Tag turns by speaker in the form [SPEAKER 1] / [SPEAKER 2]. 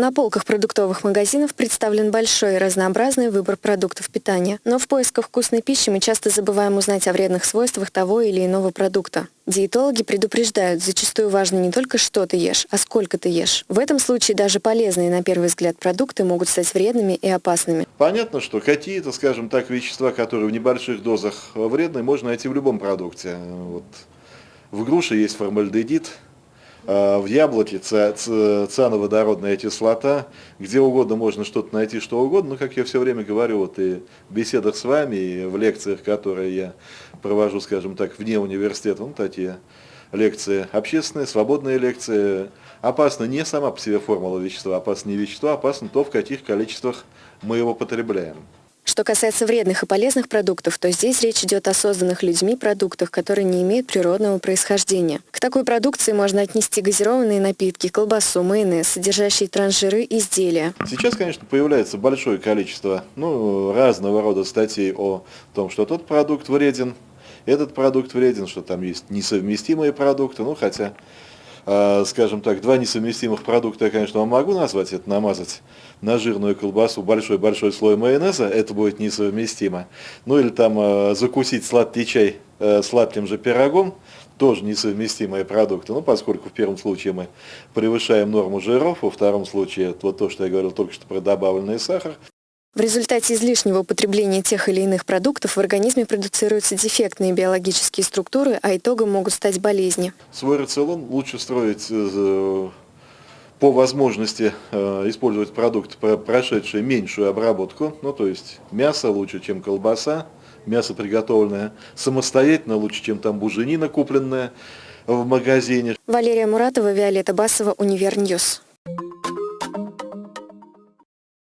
[SPEAKER 1] На полках продуктовых магазинов представлен большой и разнообразный выбор продуктов питания. Но в поисках вкусной пищи мы часто забываем узнать о вредных свойствах того или иного продукта. Диетологи предупреждают, зачастую важно не только что ты ешь, а сколько ты ешь. В этом случае даже полезные на первый взгляд продукты могут стать вредными и опасными.
[SPEAKER 2] Понятно, что какие-то, скажем так, вещества, которые в небольших дозах вредны, можно найти в любом продукте. Вот в груше есть формальдегид, в яблоке циановодородная кислота, где угодно можно что-то найти, что угодно, но, как я все время говорю, вот и в беседах с вами, и в лекциях, которые я провожу, скажем так, вне университета, ну, такие лекции общественные, свободные лекции, опасна не сама по себе формула вещества, опасно не вещество, опасно то, в каких количествах мы его потребляем.
[SPEAKER 1] Что касается вредных и полезных продуктов, то здесь речь идет о созданных людьми продуктах, которые не имеют природного происхождения. К такой продукции можно отнести газированные напитки, колбасу, майонез, содержащие транжиры, изделия.
[SPEAKER 2] Сейчас, конечно, появляется большое количество ну, разного рода статей о том, что тот продукт вреден, этот продукт вреден, что там есть несовместимые продукты, ну хотя скажем так, два несовместимых продукта я, конечно, вам могу назвать, это намазать на жирную колбасу большой-большой слой майонеза, это будет несовместимо. Ну или там а, закусить сладкий чай э, сладким же пирогом, тоже несовместимые продукты. Ну, поскольку в первом случае мы превышаем норму жиров, во втором случае, вот то, что я говорил только что про добавленный сахар,
[SPEAKER 1] в результате излишнего употребления тех или иных продуктов в организме продуцируются дефектные биологические структуры, а итогом могут стать болезни.
[SPEAKER 2] Свой рацион лучше строить э, по возможности э, использовать продукты, прошедшие меньшую обработку, ну то есть мясо лучше, чем колбаса, мясо приготовленное самостоятельно лучше, чем там буженина купленная в магазине.
[SPEAKER 1] Валерия Муратова, Виолетта Басова, Univer News.